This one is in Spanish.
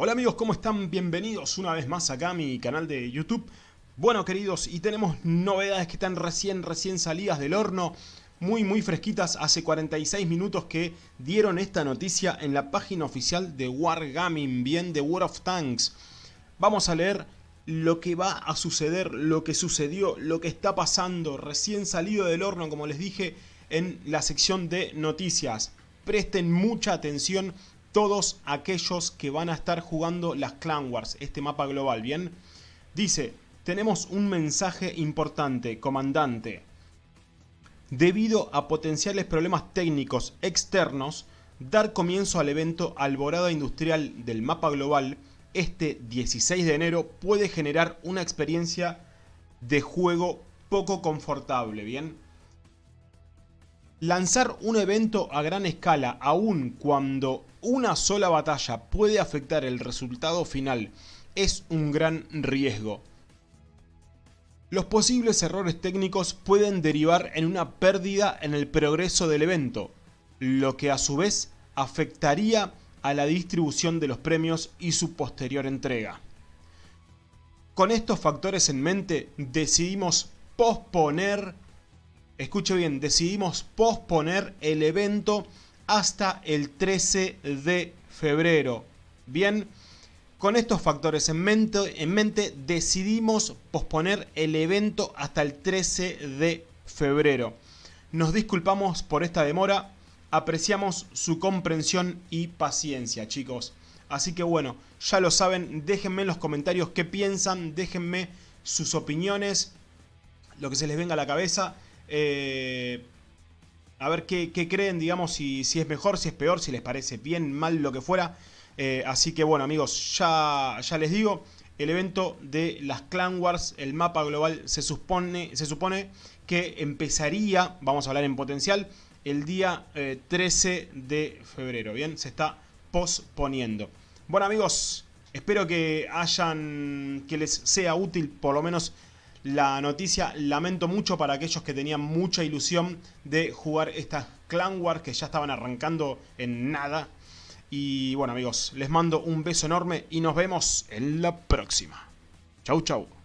Hola amigos, ¿cómo están? Bienvenidos una vez más acá a mi canal de YouTube. Bueno queridos, y tenemos novedades que están recién, recién salidas del horno. Muy, muy fresquitas. Hace 46 minutos que dieron esta noticia en la página oficial de Wargaming, bien de World of Tanks. Vamos a leer lo que va a suceder, lo que sucedió, lo que está pasando, recién salido del horno, como les dije, en la sección de noticias. Presten mucha atención todos aquellos que van a estar jugando las Clan Wars, este mapa global, ¿bien? Dice, tenemos un mensaje importante, comandante. Debido a potenciales problemas técnicos externos, dar comienzo al evento Alborada Industrial del mapa global este 16 de enero puede generar una experiencia de juego poco confortable, ¿bien? Lanzar un evento a gran escala, aun cuando una sola batalla puede afectar el resultado final, es un gran riesgo. Los posibles errores técnicos pueden derivar en una pérdida en el progreso del evento, lo que a su vez afectaría a la distribución de los premios y su posterior entrega. Con estos factores en mente decidimos posponer escuche bien, decidimos posponer el evento hasta el 13 de febrero. Bien, con estos factores en mente, en mente decidimos posponer el evento hasta el 13 de febrero. Nos disculpamos por esta demora, apreciamos su comprensión y paciencia chicos. Así que bueno, ya lo saben, déjenme en los comentarios qué piensan, déjenme sus opiniones, lo que se les venga a la cabeza. Eh, a ver qué, creen, digamos, si, es mejor, si es peor, si les parece bien, mal, lo que fuera. Eh, así que bueno amigos, ya, ya les digo, el evento de las Clan Wars, el mapa global, se supone, se supone que empezaría, vamos a hablar en potencial, el día 13 eh, de febrero, ¿bien? Se está posponiendo. Bueno amigos, espero que hayan, que les sea útil por lo menos la noticia. Lamento mucho para aquellos que tenían mucha ilusión de jugar estas Clan Wars que ya estaban arrancando en nada. Y bueno amigos, les mando un beso enorme y nos vemos en la próxima. Chau chau.